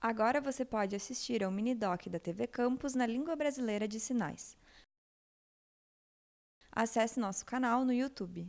Agora você pode assistir ao mini-doc da TV Campus na língua brasileira de sinais. Acesse nosso canal no YouTube.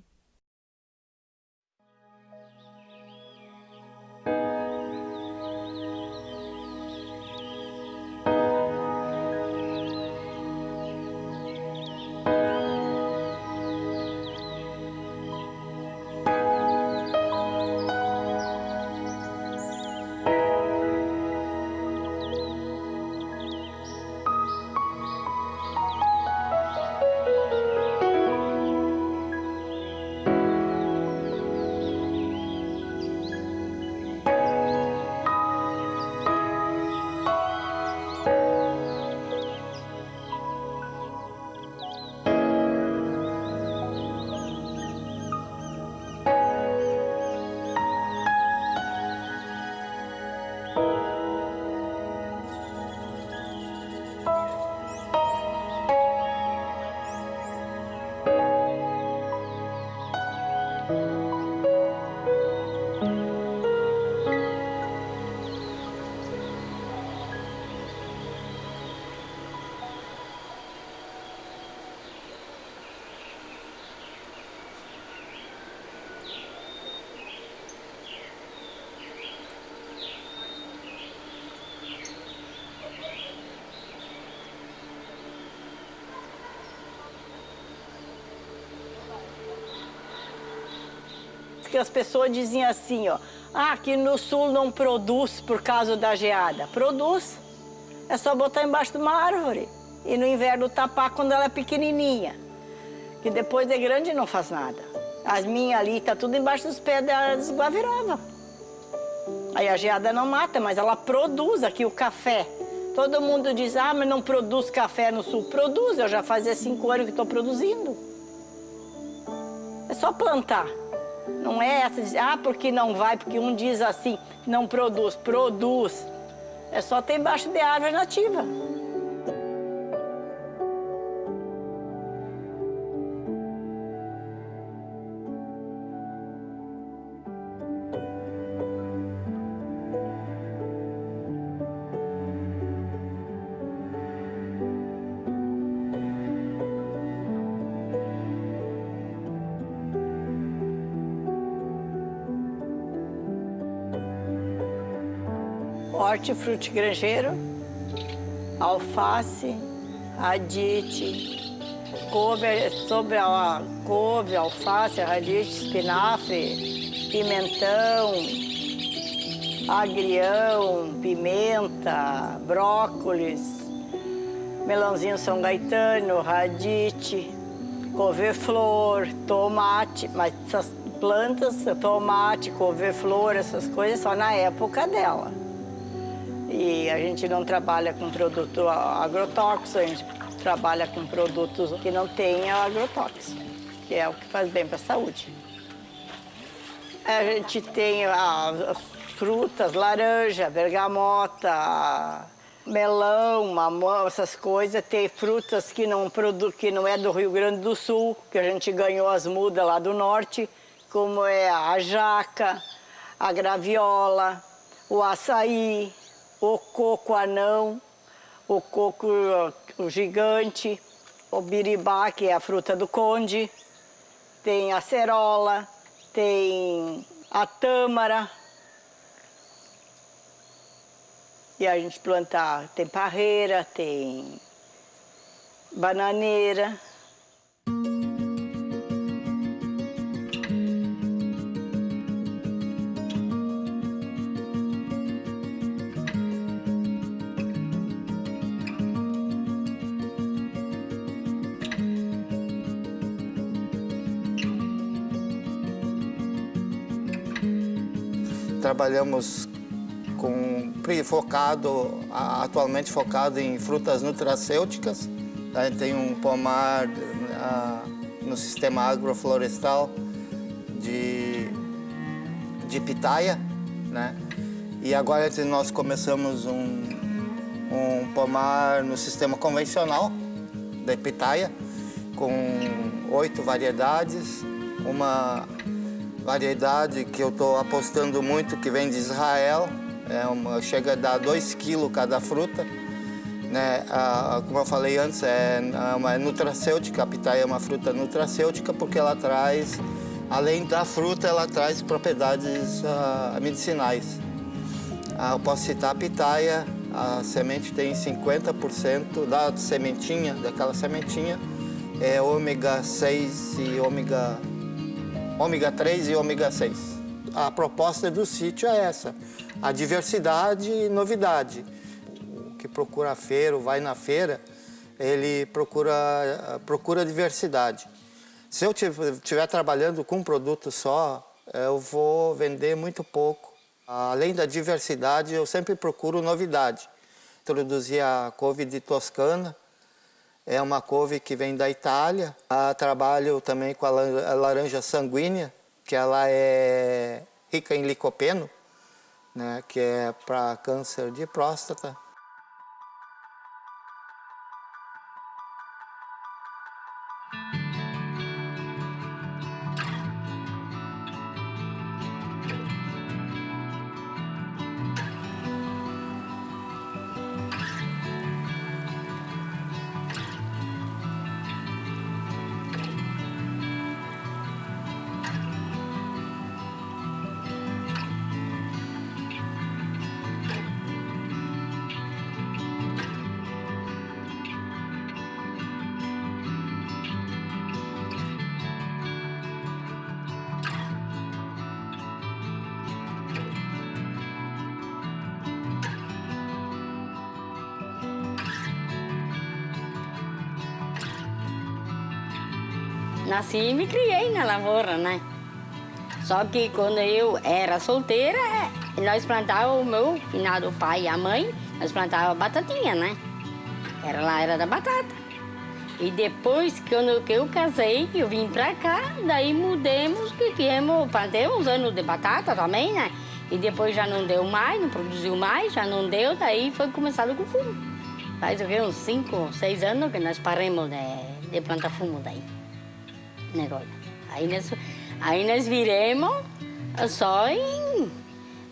Que as pessoas diziam assim, ó, ah, aqui no sul não produz por causa da geada. Produz. É só botar embaixo de uma árvore. E no inverno tapar quando ela é pequenininha. Que depois de grande não faz nada. As minhas ali, tá tudo embaixo dos pés das guavirova. Aí a geada não mata, mas ela produz aqui o café. Todo mundo diz, ah, mas não produz café no sul. Produz, eu já fazia cinco anos que estou produzindo. É só plantar. Não é essa de, ah, porque não vai, porque um diz assim, não produz. Produz. É só ter embaixo de árvore nativa. Hortifruti grangeiro, alface, radite, couve, sobre a couve, alface, radite, espinafre, pimentão, agrião, pimenta, brócolis, melãozinho São Gaetano, radite, couve-flor, tomate, mas essas plantas, tomate, couve-flor, essas coisas só na época dela. E a gente não trabalha com produto agrotóxico, a gente trabalha com produtos que não tenham agrotóxico, que é o que faz bem para a saúde. A gente tem as frutas, laranja, bergamota, melão, mamão, essas coisas. Tem frutas que não, produ que não é do Rio Grande do Sul, que a gente ganhou as mudas lá do norte, como é a jaca, a graviola, o açaí, o coco anão, o coco o gigante, o biribá, que é a fruta do conde, tem a cerola, tem a tâmara. E a gente planta, tem parreira, tem bananeira. Trabalhamos com focado, atualmente focado em frutas nutracêuticas. A gente tem um pomar no sistema agroflorestal de, de pitaia, né? E agora nós começamos um, um pomar no sistema convencional da pitaia, com oito variedades, uma variedade que eu estou apostando muito, que vem de Israel, é uma, chega a dar 2 quilos cada fruta. Né? A, como eu falei antes, é uma nutracêutica, a pitaia é uma fruta nutracêutica porque ela traz, além da fruta, ela traz propriedades uh, medicinais. Uh, eu posso citar a pitaia, a semente tem 50% da sementinha, daquela sementinha, é ômega 6 e ômega, ômega 3 e ômega 6. A proposta do sítio é essa, a diversidade e novidade que procura a feira, ou vai na feira, ele procura, procura diversidade. Se eu estiver trabalhando com um produto só, eu vou vender muito pouco. Além da diversidade, eu sempre procuro novidade. Introduzi a couve de Toscana, é uma couve que vem da Itália. Ah, trabalho também com a laranja sanguínea, que ela é rica em licopeno, né, que é para câncer de próstata. Nasci e me criei na lavoura, né? Só que quando eu era solteira, nós plantávamos, o meu finado pai e a mãe, nós plantávamos batatinha, né? Era lá, era da batata. E depois que eu, que eu casei, eu vim pra cá, daí mudemos, que viemos, plantei uns anos de batata também, né? E depois já não deu mais, não produziu mais, já não deu, daí foi começado com fumo. Faz o quê? Uns cinco, seis anos que nós paramos de, de plantar fumo daí negócio. Aí nós, aí nós viremos só em,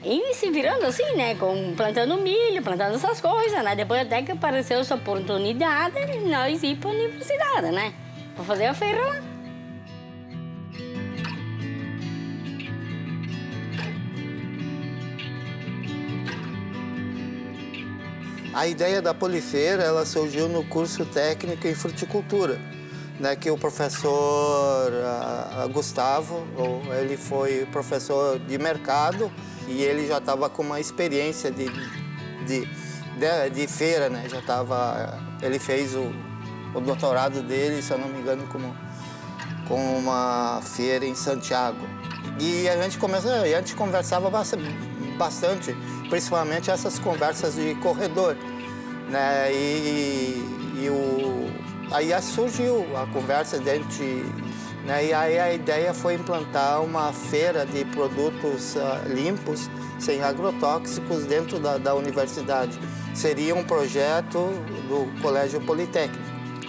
em se virando assim, né? Com, plantando milho, plantando essas coisas, né? Depois até que apareceu essa oportunidade, nós ir para a universidade, né? Para fazer a feira lá. A ideia da polifeira ela surgiu no curso técnico em fruticultura né, que o professor Gustavo, ele foi professor de mercado e ele já estava com uma experiência de, de, de, de feira, né? Já estava, ele fez o, o doutorado dele, se eu não me engano, com uma feira em Santiago. E a gente, começa, a gente conversava bastante, principalmente essas conversas de corredor. Né? E, e o, Aí surgiu a conversa dentro né, e aí a ideia foi implantar uma feira de produtos uh, limpos, sem agrotóxicos, dentro da, da universidade. Seria um projeto do Colégio Politécnico.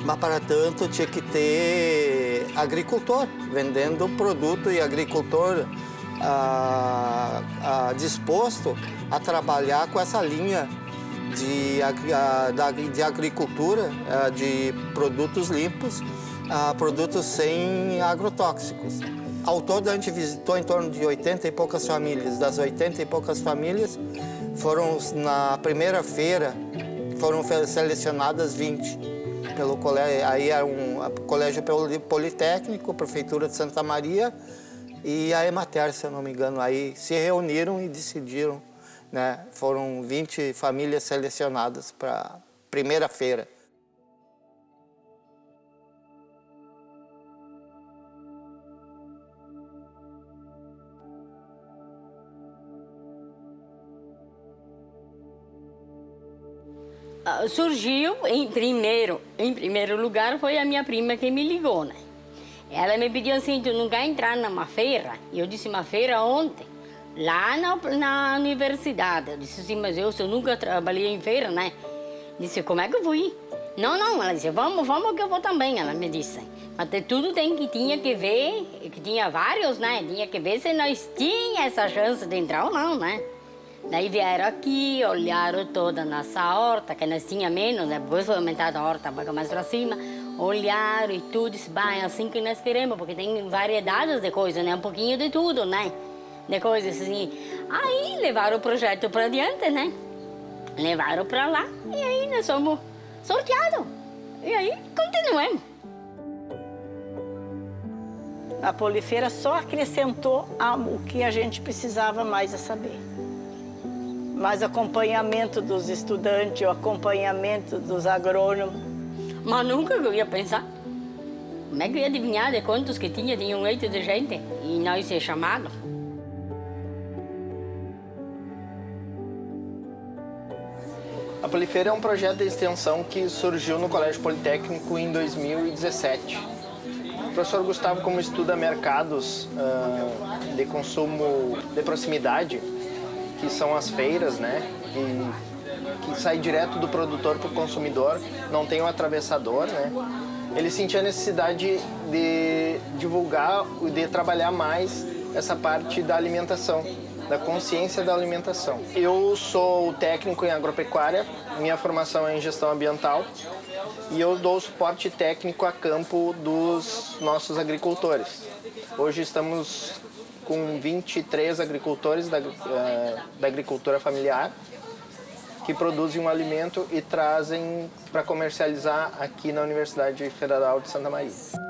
Mas, para tanto, tinha que ter agricultor vendendo produto e agricultor ah, ah, disposto a trabalhar com essa linha de, de agricultura, é, de produtos limpos, produtos sem agrotóxicos. Ao todo, a gente visitou em torno de 80 e poucas famílias. Das 80 e poucas famílias, foram na primeira feira, foram selecionadas 20 pelo colégio, aí era um colégio politécnico, prefeitura de Santa Maria e a Emater, se eu não me engano, aí se reuniram e decidiram né? Foram 20 famílias selecionadas para primeira feira. Ah, surgiu em primeiro, em primeiro lugar foi a minha prima que me ligou, né? Ela me pediu assim, tu não quer entrar numa feira? E eu disse, uma feira ontem? Lá na, na universidade. Eu disse assim, mas eu, eu nunca trabalhei em feira, né? Disse, como é que eu vou ir? Não, não, ela disse, vamos, vamos que eu vou também, ela me disse. Mas tudo tem que tinha que ver, que tinha vários, né? Tinha que ver se nós tinha essa chance de entrar ou não, né? Daí vieram aqui, olharam toda nossa horta, que nós tinha menos, depois foi aumentada a horta para mais para cima. Olharam e tudo, disse, é assim que nós queremos, porque tem variedades de coisas, né? Um pouquinho de tudo, né? De coisas assim. Aí levaram o projeto para adiante, né? Levaram para lá e aí nós somos sorteados. E aí continuamos. A Polifeira só acrescentou o que a gente precisava mais a saber mais acompanhamento dos estudantes, o acompanhamento dos agrônomos. Mas nunca eu ia pensar. Como é que eu ia adivinhar de quantos que tinha, tinha um leito de gente e nós ser chamados? A Polifeira é um projeto de extensão que surgiu no Colégio Politécnico em 2017. O professor Gustavo, como estuda mercados uh, de consumo de proximidade, que são as feiras, né? Que, que sai direto do produtor para o consumidor, não tem um atravessador, né? Ele sentia a necessidade de divulgar e de trabalhar mais essa parte da alimentação, da consciência da alimentação. Eu sou técnico em agropecuária, minha formação é em gestão ambiental e eu dou suporte técnico a campo dos nossos agricultores. Hoje estamos com 23 agricultores da, uh, da agricultura familiar que produzem um alimento e trazem para comercializar aqui na Universidade Federal de Santa Maria.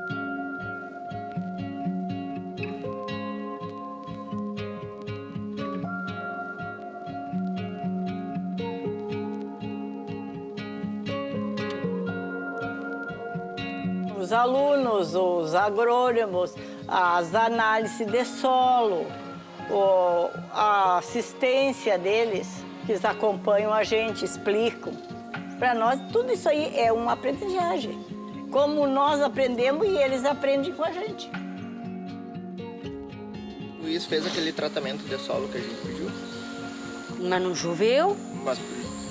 Alunos, os agrônomos, as análises de solo, a assistência deles, que eles acompanham a gente, explicam. Para nós, tudo isso aí é uma aprendizagem. Como nós aprendemos e eles aprendem com a gente. O Luiz fez aquele tratamento de solo que a gente pediu. Mas não choveu? Mas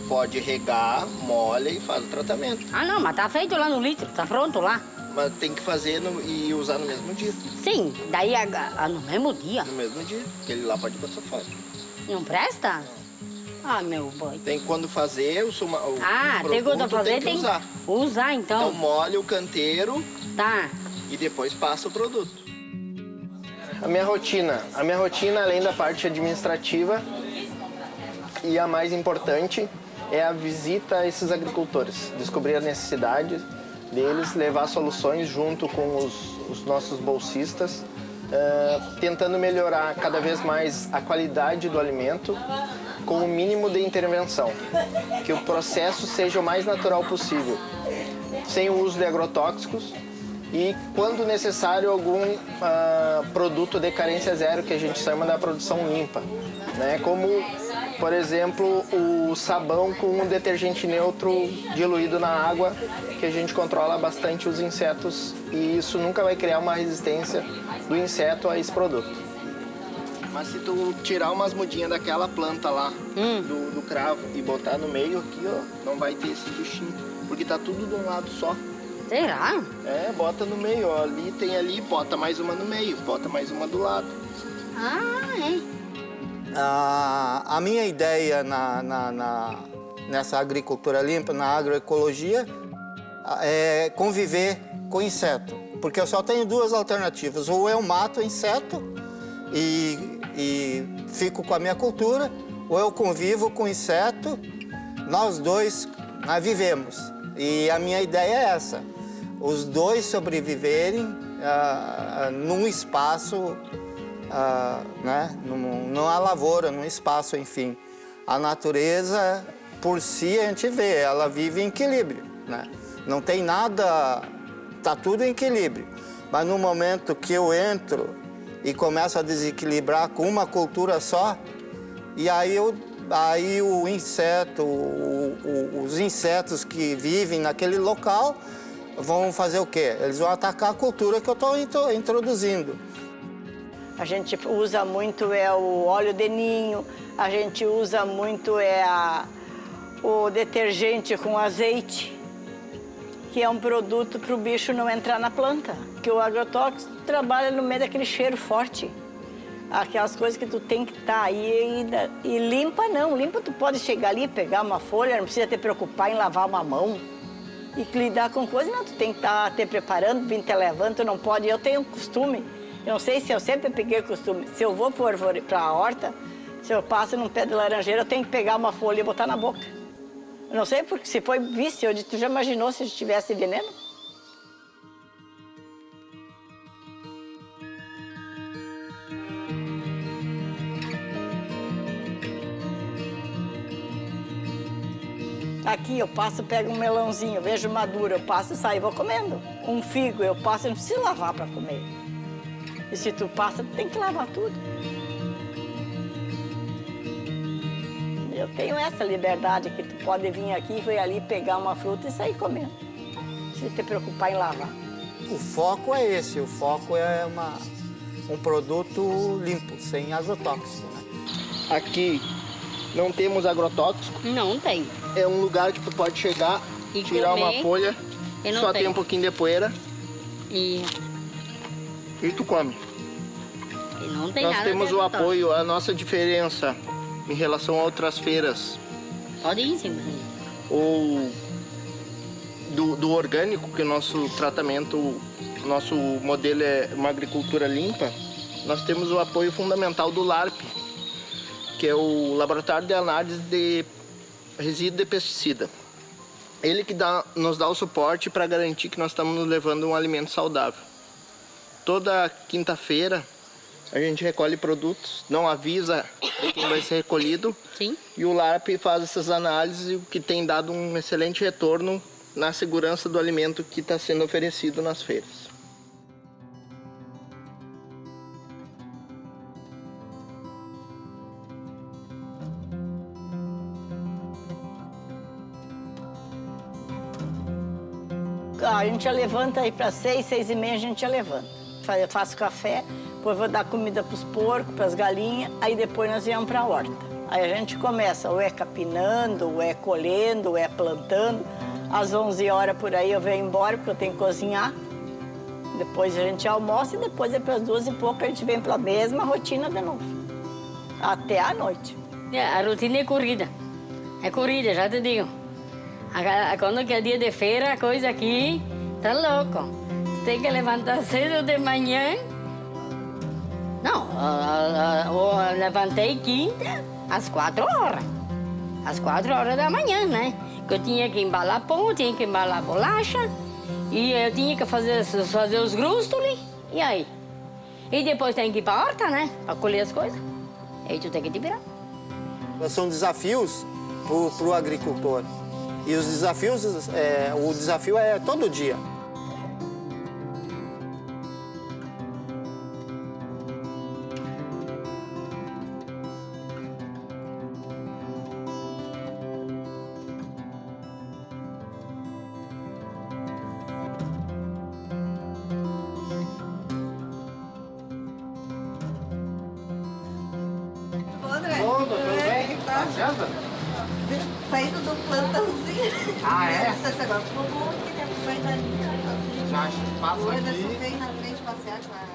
pode regar, molha e faz o tratamento. Ah, não, mas tá feito lá no litro, tá pronto lá. Mas tem que fazer no, e usar no mesmo dia. Sim, daí a, a, no mesmo dia. No mesmo dia, porque ele lá pode botar fora. Não presta? Ah, meu boy. Tem quando fazer o, suma, o Ah, tem quando fazer, tem que tem usar. Usar, então. Então molha o canteiro. Tá. E depois passa o produto. A minha rotina. A minha rotina, além da parte administrativa, e a mais importante, é a visita a esses agricultores. Descobrir as necessidades, deles, levar soluções junto com os, os nossos bolsistas, uh, tentando melhorar cada vez mais a qualidade do alimento com o mínimo de intervenção, que o processo seja o mais natural possível, sem o uso de agrotóxicos e, quando necessário, algum uh, produto de carência zero, que a gente chama da produção limpa, né? como por exemplo, o sabão com um detergente neutro diluído na água, que a gente controla bastante os insetos e isso nunca vai criar uma resistência do inseto a esse produto. Mas se tu tirar umas mudinhas daquela planta lá, hum. do, do, cravo, e botar no meio aqui, ó, não vai ter esse bichinho, porque tá tudo de um lado só. Será? É, bota no meio, ó, ali tem ali, bota mais uma no meio, bota mais uma do lado. Ah, é. A, a minha ideia na, na, na, nessa agricultura limpa, na agroecologia, é conviver com inseto. Porque eu só tenho duas alternativas. Ou eu mato inseto e, e fico com a minha cultura, ou eu convivo com inseto, nós dois nós vivemos. E a minha ideia é essa, os dois sobreviverem uh, num espaço ah, né, numa lavoura, num espaço, enfim. A natureza, por si, a gente vê, ela vive em equilíbrio, né? Não tem nada, tá tudo em equilíbrio. Mas no momento que eu entro e começo a desequilibrar com uma cultura só, e aí, eu, aí o inseto, o, o, os insetos que vivem naquele local vão fazer o quê? Eles vão atacar a cultura que eu estou introduzindo. A gente usa muito é o óleo de ninho, a gente usa muito é a, o detergente com azeite, que é um produto para o bicho não entrar na planta. Que o agrotóxico trabalha no meio daquele cheiro forte. aquelas coisas que tu tem que estar tá aí e, e, limpa não, limpa tu pode chegar ali, pegar uma folha, não precisa te preocupar em lavar uma mão e lidar com coisas, não, tu tem que estar tá te preparando, vir te levando, tu não pode, eu tenho um costume, não sei se eu sempre peguei o costume, se eu vou para a horta, se eu passo num pé de laranjeira, eu tenho que pegar uma folha e botar na boca. Eu não sei porque se foi vício, tu já imaginou se tivesse veneno? Aqui eu passo, pego um melãozinho, vejo maduro, eu passo e saio vou comendo. Um figo eu passo, eu não preciso lavar para comer. E se tu passa, tu tem que lavar tudo. Eu tenho essa liberdade que tu pode vir aqui, vir ali, pegar uma fruta e sair comendo. Sem te preocupar em lavar. O foco é esse, o foco é uma, um produto limpo, sem agrotóxico. Né? Aqui não temos agrotóxico. Não tem. É um lugar que tu pode chegar, e tirar uma folha, só tem. tem um pouquinho de poeira. E... E tu come. E não tem Nós nada temos o apoio, a nossa diferença em relação a outras feiras. Pode ir, sim. Ou do, do orgânico, que o nosso tratamento, nosso modelo é uma agricultura limpa, nós temos o apoio fundamental do LARP, que é o Laboratório de Análise de Resíduo de Pesticida. Ele que dá, nos dá o suporte para garantir que nós estamos levando um alimento saudável. Toda quinta-feira a gente recolhe produtos, não avisa quem vai ser recolhido. Sim. E o LARP faz essas análises, o que tem dado um excelente retorno na segurança do alimento que está sendo oferecido nas feiras. a gente já levanta aí para seis, seis e meia a gente já levanta. Faço café, depois vou dar comida para os porcos, para as galinhas, aí depois nós viemos para a horta. Aí a gente começa ou é capinando, ou é colhendo, ou é plantando. Às 11 horas por aí eu venho embora porque eu tenho que cozinhar. Depois a gente almoça e depois é para as duas e pouco a gente vem para a mesma rotina de novo. Até a noite. É, a rotina é corrida. É corrida, já te digo. Quando que é dia de feira, a coisa aqui tá louco. Tem que levantar cedo de manhã. Não, eu levantei quinta às quatro horas. Às quatro horas da manhã, né? Que eu tinha que embalar pão, tinha que embalar bolacha. E eu tinha que fazer, fazer os grústulos. E aí? E depois tem que ir para a horta, né? Para colher as coisas. Aí tu tem que te virar. São desafios para o agricultor. E os desafios, é, o desafio é todo dia. Vendo? Saindo do plantãozinho. Ah, é? Você agora ficou bom, que sair dali. Já passa aqui. Depois eu na frente passear com a